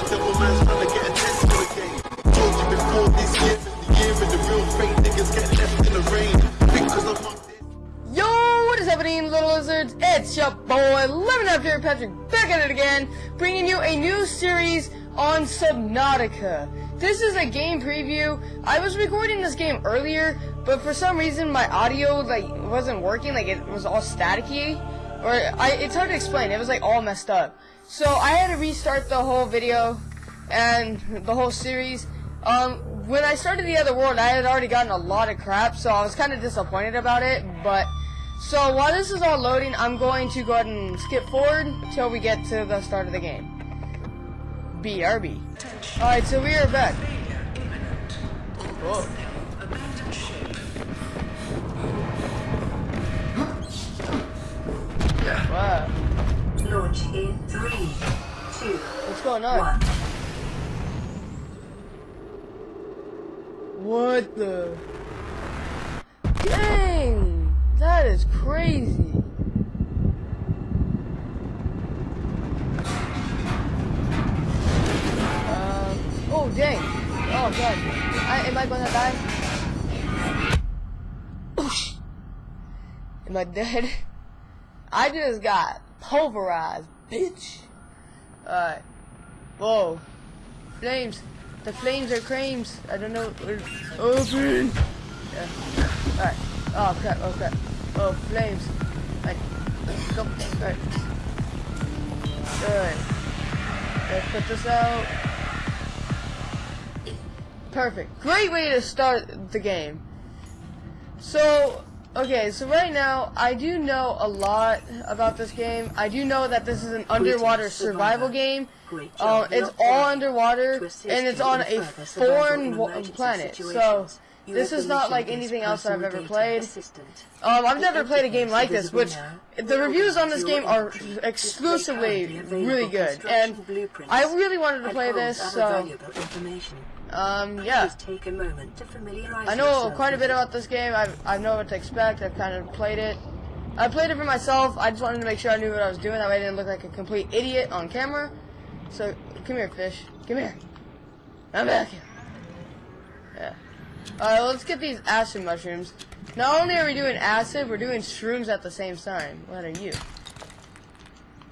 Trying to get attention again. Told you before this year the year the real fake niggas get left in the rain. Yo, what is happening, little lizards? It's your boy, Lemon Up here, Patrick, back at it again, bringing you a new series on Subnautica. This is a game preview. I was recording this game earlier, but for some reason my audio like wasn't working, like it was all staticky, or I, it's hard to explain. It was like all messed up. So I had to restart the whole video and the whole series. Um, when I started the other world, I had already gotten a lot of crap, so I was kind of disappointed about it. But so while this is all loading, I'm going to go ahead and skip forward till we get to the start of the game. BRB. Alright, so we are back. Whoa. Wow. Launch in three, two, What's going on? one. What the? Dang! That is crazy. Um, oh, dang. Oh, God. I, am I gonna die? Oosh. Am I dead? I just got pulverized, bitch. Alright. Whoa. Flames. The flames are creams. I don't know. Oh, Open. Yeah. Alright. Oh crap. Oh crap. Oh flames. Alright. Go. Alright. Good. Let's put this out. Perfect. Great way to start the game. So, okay, so right now, I do know a lot about this game. I do know that this is an underwater survival game. Uh, it's all underwater, and it's on a foreign in wa- emergency planet. So, this is not like anything else I've ever played. Um, I've never played a game like this, which the reviews on this game are exclusively really good, and I really wanted to play this, so information. um, yeah. Please take a moment to familiarize I know quite a bit about this game. I I know what to expect. I've kind of played it. I played it for myself. I just wanted to make sure I knew what I was doing. That way I didn't look like a complete idiot on camera. So come here, fish. Come here. I'm back here. Alright, let's get these acid mushrooms. Not only are we doing acid, we're doing shrooms at the same time. What are you?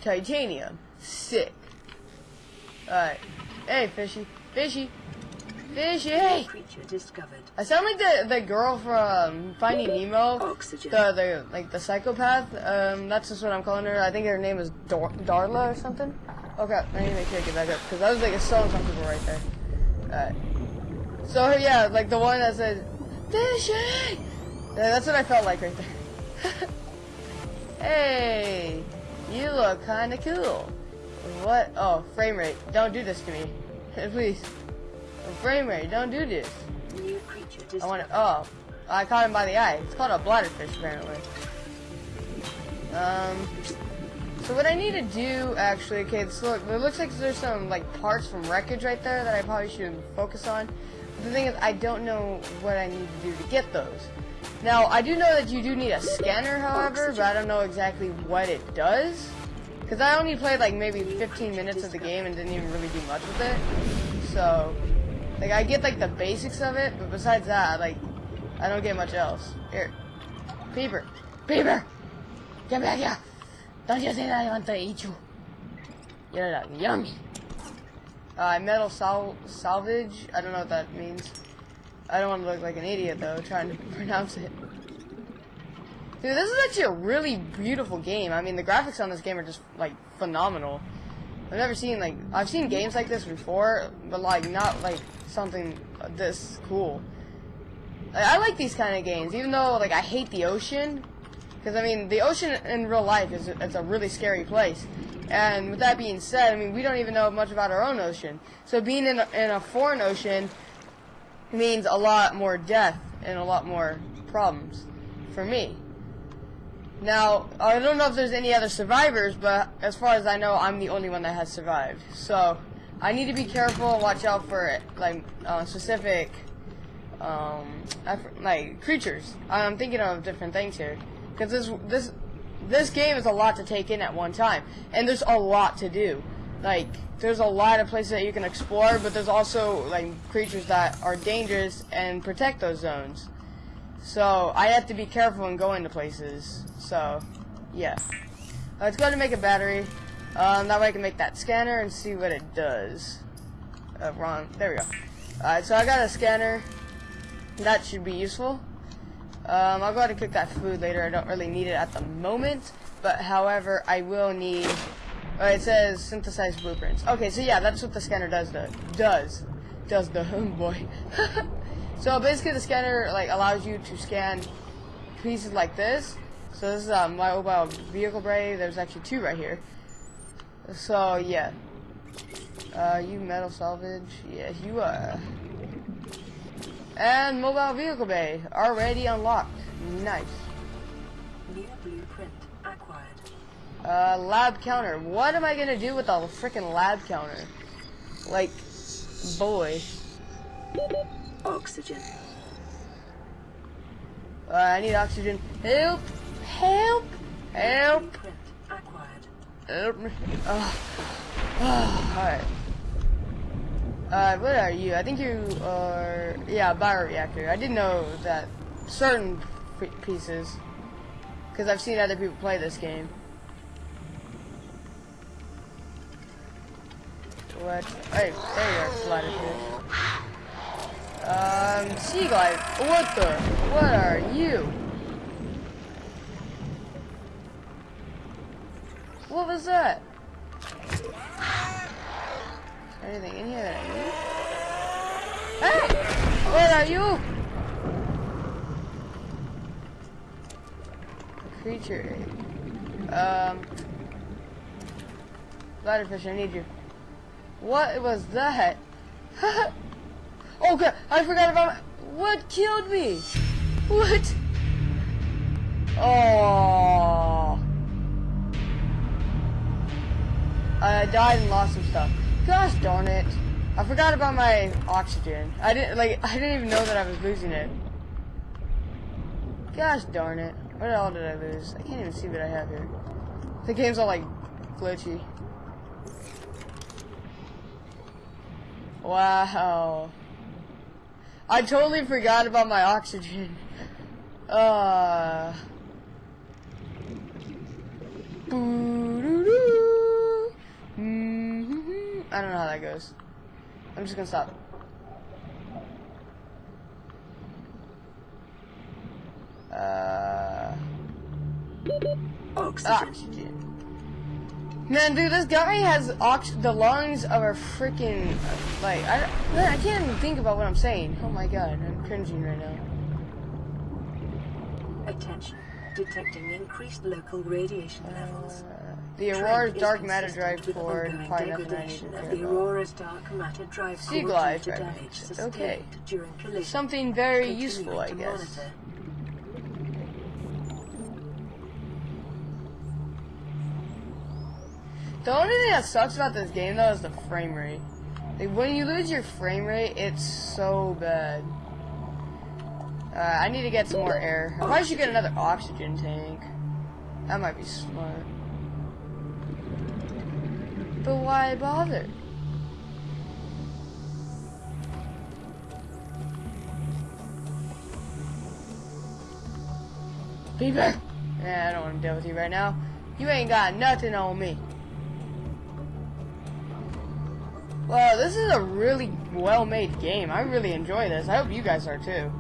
Titanium. Sick. Alright. Hey, fishy. Fishy. Fishy, hey! Creature discovered. I sound like the the girl from Finding Nemo, Oxygen. the the like the psychopath. Um, that's just what I'm calling her. I think her name is Dar- Darla or something. Okay, I need to make sure I get back up because I was like so uncomfortable right there. Alright. So yeah, like the one that said, "Fishy." Yeah, that's what I felt like right there. hey, you look kind of cool. What? Oh, frame rate. Don't do this to me, please. Frame rate. Don't do this. New creature. I want to. Oh, I caught him by the eye. It's called a bladderfish, apparently. Um. So what I need to do, actually, okay, look, it looks like there's some like parts from wreckage right there that I probably should focus on. The thing is, I don't know what I need to do to get those. Now, I do know that you do need a scanner, however, but I don't know exactly what it does. Because I only played like maybe 15 minutes of the game and didn't even really do much with it. So, like, I get like the basics of it, but besides that, like, I don't get much else. Here. Beaver. Beaver! Get back here! Don't you think that I want to eat you? You're like, yummy. Uh, metal sal salvage. I don't know what that means. I don't want to look like an idiot though, trying to pronounce it. Dude, this is actually a really beautiful game. I mean, the graphics on this game are just like phenomenal. I've never seen like I've seen games like this before, but like not like something this cool. I, I like these kind of games, even though like I hate the ocean, because I mean the ocean in real life is it's a really scary place. And with that being said, I mean we don't even know much about our own ocean. So being in a, in a foreign ocean means a lot more death and a lot more problems for me. Now, I don't know if there's any other survivors, but as far as I know, I'm the only one that has survived. So, I need to be careful and watch out for, like, uh, specific, um, like, creatures. I'm thinking of different things here. Because this, this, this game is a lot to take in at one time. And there's a lot to do. like there's a lot of places that you can explore, but there's also like creatures that are dangerous and protect those zones. So I have to be careful and going to places. So yeah, let's go ahead and make a battery. Um, that way I can make that scanner and see what it does. Uh, wrong. There we go. Alright, so I got a scanner. That should be useful. Um, I'll go ahead and cook that food later. I don't really need it at the moment. But however, I will need uh, it says synthesize blueprints. Okay, so yeah, that's what the scanner does. The does does the oh boy. so basically, the scanner like allows you to scan pieces like this. So this is um, my mobile vehicle bay. There's actually two right here. So yeah, uh, you metal salvage. Yeah, you are. And mobile vehicle bay already unlocked. Nice. New blueprint acquired. Uh, lab counter. What am I gonna do with a freaking lab counter? Like, boy. Oxygen. Uh, I need oxygen. Help! Help! Help! Help me. Oh. Oh, alright. Uh, what are you? I think you are... Yeah, bioreactor. I didn't know that certain pieces. Because I've seen other people play this game. What? Hey, there you are, Bladderfish. Um, Seaglide. What the? What are you? What was that? Is there anything in here that I need? Hey! What are you? Creature. Um. Bladderfish, I need you. What was that? oh god, I forgot about what killed me. What? Oh. I died and lost some stuff. Gosh darn it. I forgot about my oxygen. I didn't like I didn't even know that I was losing it. Gosh darn it. What all did I lose? I can't even see what I have here. The game's all like glitchy. Wow. I totally forgot about my oxygen. Uh. Boo-doo-doo. I don't know how that goes. I'm just gonna stop. Uh. Oxygen. Oxygen. Man, dude, this guy has ox the lungs of a freaking like I man, I can't even think about what I'm saying. Oh my god, I'm cringing right now. Attention. Detecting increased local radiation levels. The Aurora's dark matter drive core, probably nothing I need to care the. Aurora's dark matter drive Sea core glide due to damage Okay. during collision. Something very useful, I guess. The only thing that sucks about this game though is the frame rate. Like when you lose your frame rate, it's so bad. Uh, I need to get some more air. I probably should get another oxygen tank. That might be smart. But why bother? Beaver! Yeah, I don't want to deal with you right now. You ain't got nothing on me. Well, this is a really well-made game. I really enjoy this. I hope you guys are too.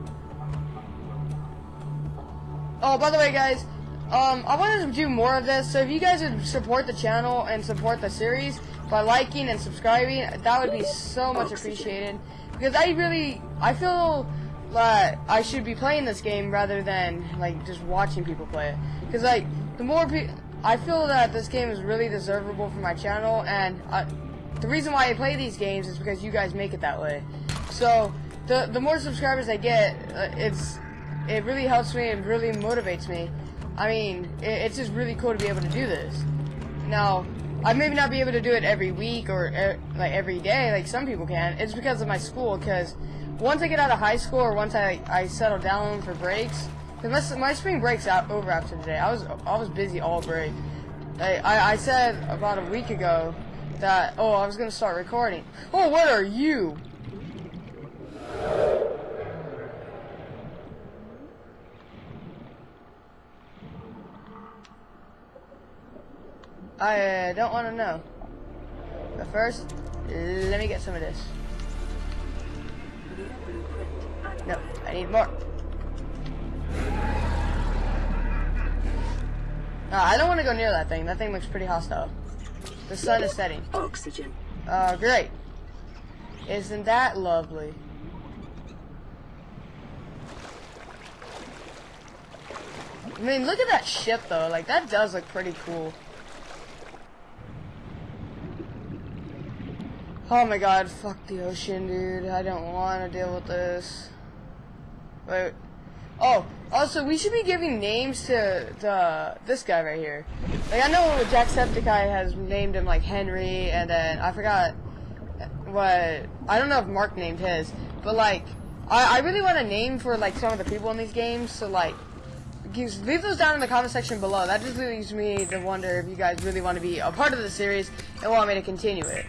Oh, by the way, guys, um, I wanted to do more of this. So if you guys would support the channel and support the series by liking and subscribing, that would be so much appreciated. Because I really, I feel that I should be playing this game rather than like just watching people play it. Because like the more people, I feel that this game is really deservable for my channel, and I, the reason why I play these games is because you guys make it that way. So the the more subscribers I get, uh, it's it really helps me and really motivates me. I mean, it, it's just really cool to be able to do this. Now, I maybe not be able to do it every week or er, like every day, like some people can. It's because of my school. Because once I get out of high school or once I I settle down for breaks, because my, my spring breaks out over after today. I was I was busy all break. I, I, I said about a week ago that. Oh, I was gonna start recording. Oh, what are you? I uh, don't want to know. But first, let me get some of this. No. I need more. Uh, I don't want to go near that thing. That thing looks pretty hostile. The sun is setting. Oxygen. Uh, great. Isn't that lovely? I mean, look at that ship, though. Like, that does look pretty cool. Oh my god, fuck the ocean, dude. I don't want to deal with this. Wait. Oh, also, we should be giving names to the this guy right here. Like, I know Jacksepticeye has named him, like, Henry, and then I forgot what... I don't know if Mark named his, but, like, I, I really want a name for, like, some of the people in these games, so, like, leave those down in the comment section below. That just leaves me to wonder if you guys really want to be a part of the series and want me to continue it.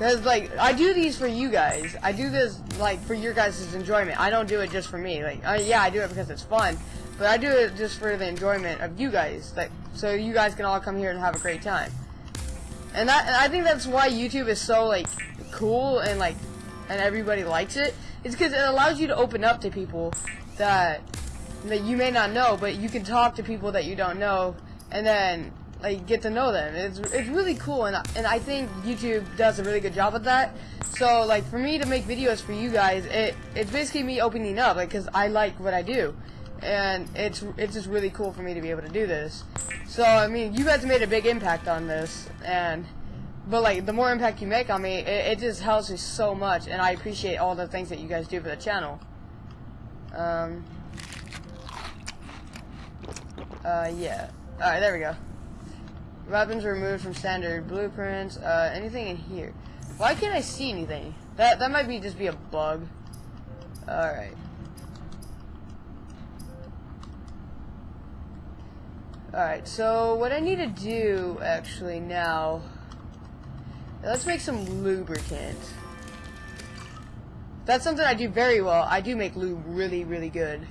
Because, like, I do these for you guys. I do this, like, for your guys' enjoyment. I don't do it just for me. Like, yeah, I do it because it's fun. But I do it just for the enjoyment of you guys. Like, so you guys can all come here and have a great time. And, that, and I think that's why YouTube is so, like, cool and, like, and everybody likes it. It's because it allows you to open up to people that, that you may not know, but you can talk to people that you don't know. And then like get to know them. It's it's really cool, and and I think YouTube does a really good job of that. So like for me to make videos for you guys, it it's basically me opening up, like because I like what I do, and it's it's just really cool for me to be able to do this. So I mean, you guys made a big impact on this, and but like the more impact you make on me, it, it just helps me so much, and I appreciate all the things that you guys do for the channel. Um. Uh, yeah. Alright, there we go. Weapons removed from standard blueprints. Uh, anything in here? Why can't I see anything? That that might be just be a bug. All right. All right. So what I need to do actually now? Let's make some lubricant. That's something I do very well. I do make lube really, really good.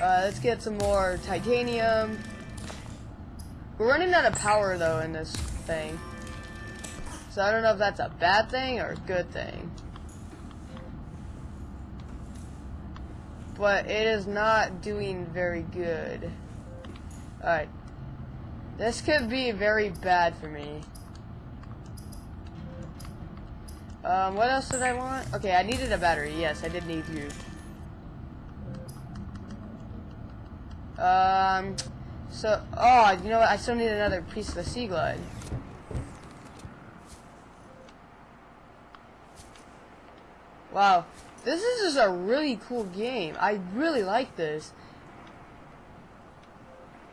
Uh, let's get some more titanium. We're running out of power though in this thing. So I don't know if that's a bad thing or a good thing. But it is not doing very good. Alright. This could be very bad for me. Um, what else did I want? Okay, I needed a battery. Yes, I did need you. Um, so, oh, you know what? I still need another piece of the Seaglide. Wow, this is just a really cool game. I really like this.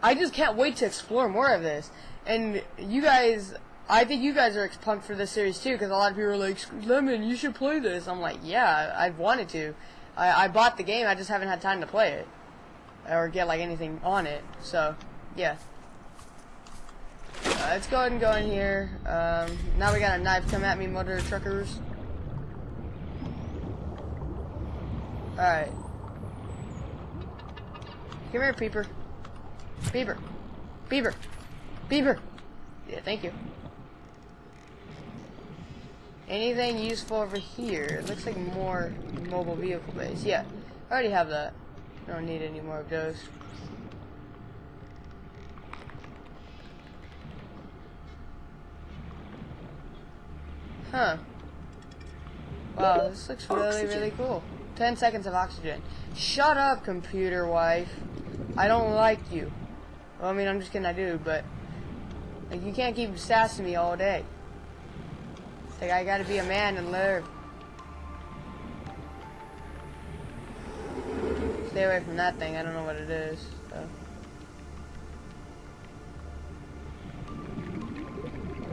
I just can't wait to explore more of this. And you guys, I think you guys are pumped for this series too, because a lot of people are like, Lemon, you should play this. I'm like, yeah, I've wanted to. I, I bought the game, I just haven't had time to play it. Or get like anything on it. So, yeah. Uh, let's go ahead and go in here. Um, now we got a knife come at me, motor truckers. Alright. Come here, Peeper. Beaver. Beaver. Beaver. Yeah, thank you. Anything useful over here? It looks like more mobile vehicle bays. Yeah, I already have that. Don't need any more of those. Huh. Wow, this looks really, Oxygen. really cool. 10 seconds of oxygen. Shut up, computer wife. I don't like you. Well, I mean, I'm just kidding, I do, but... Like, you can't keep sassing me all day. It's like, I gotta be a man and live. Stay away from that thing, I don't know what it is, so...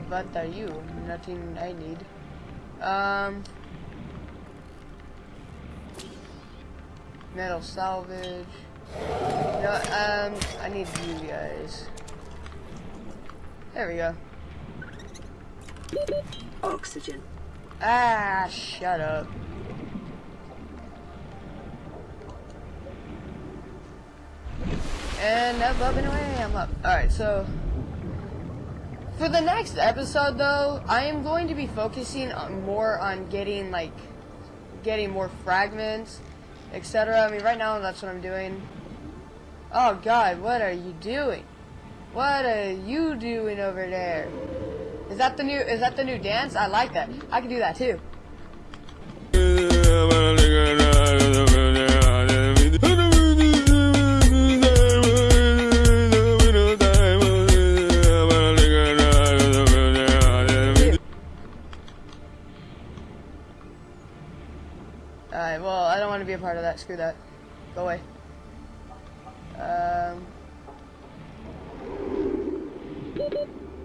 What are you? Nothing I need. Um... Metal salvage. No, um, I need you guys. There we go. Oxygen. Ah, shut up. And up, up, and away, I'm up. Alright, so... For the next episode, though, I am going to be focusing on more on getting, like, getting more fragments, etc. I mean, right now, that's what I'm doing. Oh, God, what are you doing? What are you doing over there? Is that the new, is that the new dance? I like that. I can do that, too. That. Screw that. Go away. Um,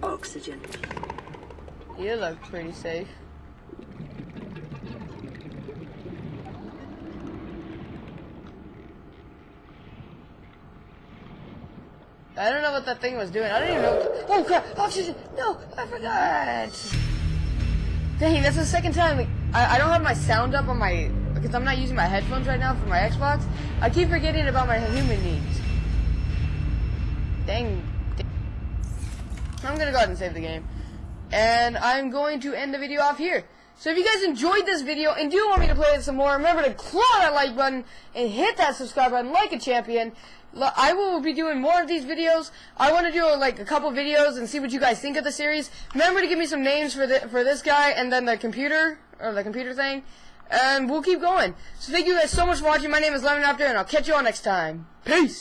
Oxygen. you look pretty safe. I don't know what that thing was doing. I don't even know. What the, oh crap! Oxygen! No, I forgot. Dang, that's the second time. I, I don't have my sound up on my because I'm not using my headphones right now for my Xbox. I keep forgetting about my human needs. Dang. I'm gonna go ahead and save the game. And I'm going to end the video off here. So if you guys enjoyed this video and do want me to play it some more, remember to claw that like button and hit that subscribe button like a champion. I will be doing more of these videos. I want to do like a couple videos and see what you guys think of the series. Remember to give me some names for the for this guy and then the computer or the computer thing. And we'll keep going. So thank you guys so much for watching. My name is Lemon Raptor and I'll catch you all next time. Peace!